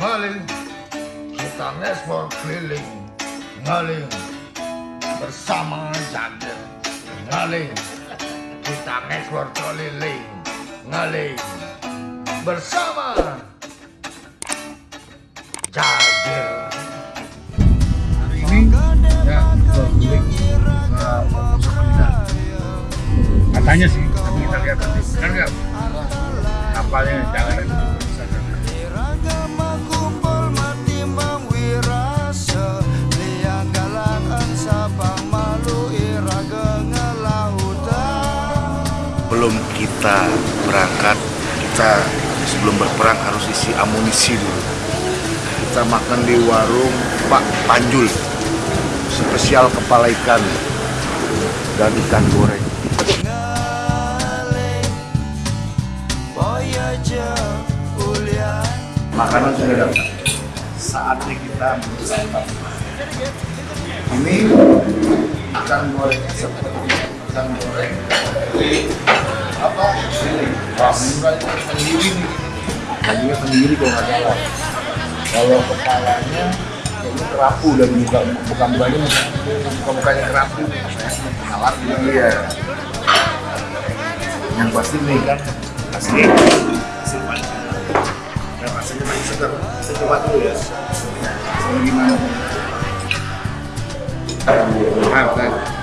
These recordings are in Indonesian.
ngaling kita ngekspor keliling. Ngaling bersama Jagger ngaling kita ngekspor keliling. Ngaling bersama hari ini ya ke Nusa katanya sih tapi kita lihat nanti. Kan nggak? Kapalnya jangan kita berangkat, kita sebelum berperang harus isi amunisi dulu. Kita makan di warung Pak Panjul, spesial kepala ikan dan ikan goreng. Makanan sudah datang. Saatnya kita bersantap. Ini ikan goreng seperti ikan goreng Wah, murahnya sendiri nih. Dagingnya sendiri kalau nggak salah. Kalau kepalanya kayaknya kerapu dan muka muka mukanya muka mukanya kerapu. Alat iya. Yang pasti nih kan asli asli pancing yang rasanya masih segar. Saya coba dulu ya. Rasanya gimana? Makan.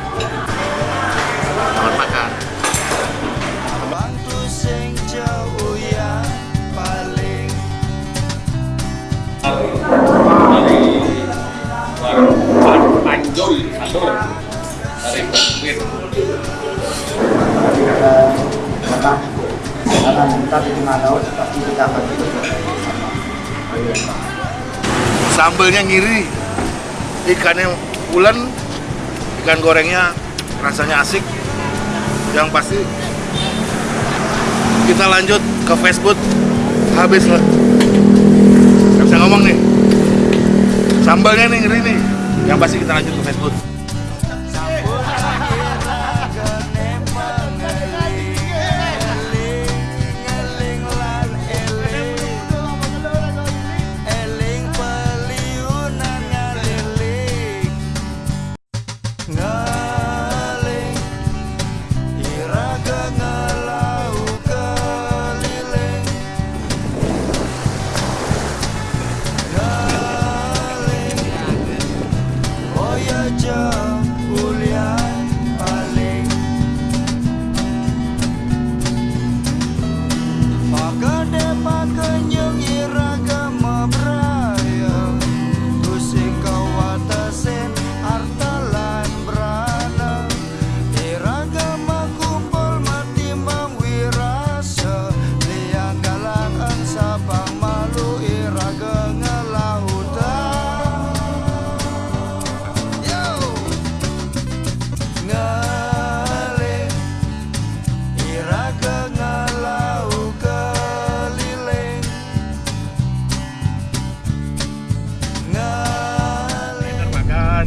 Sambelnya ngiri, ikannya pulen, ikan gorengnya rasanya asik. Yang pasti kita lanjut ke Facebook habis lah. Gak bisa ngomong nih. Sambalnya nih ngeri nih. Yang pasti kita lanjut ke Facebook. Yeah.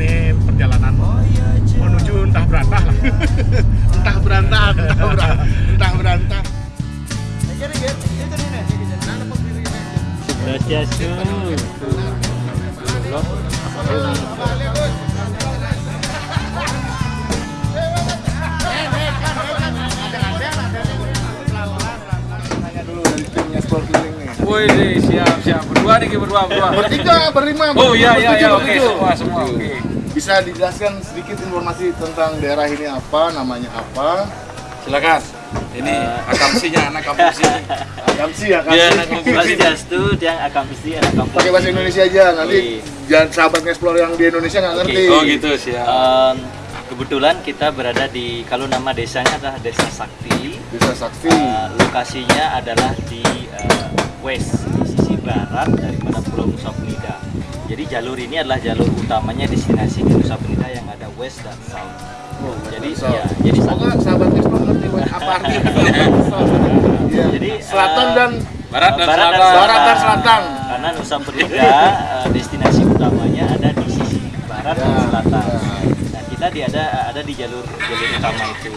Nih perjalanan menuju entah berantah lah. Entah berantah, entah berantah, entah berantah. Nih. Wih, siap siap. Berdua nih, berdua, berdua. Bertiga, berlima, Oh iya iya iya, oke semua semua oke. Bisa dijelaskan sedikit informasi tentang daerah ini apa, namanya apa? Silakan. Ini akamsinya anak kampus ini. Akamsi ya, Iya, anak Akamsi. kampus. Swastiastu dia akan mesti anak kampung. Pakai bahasa Indonesia aja, nanti Iya. jangan sahabat explore yang di Indonesia nggak ngerti. Oh gitu siap. Em, kebetulan kita berada di kalau nama desanya adalah Desa Sakti. Desa Sakti. Eh, lokasinya adalah di eh, west di sisi barat daripada Pulau Nusa Penida. Jadi jalur ini adalah jalur utamanya destinasi ke Nusa Penida yang ada west dan south. Oh, Jadi so. ya, jadi Semoga sahabat explore ngerti apa artinya. Iya. Jadi, selatan eh, dan Barat dan Barat selatan. Barat dan selatan. Karena Nusa Penida eh, destinasi utamanya ada di sisi barat dan Ya, selatan. ya. Nah, kita di ada ada di jalur jalur utama itu.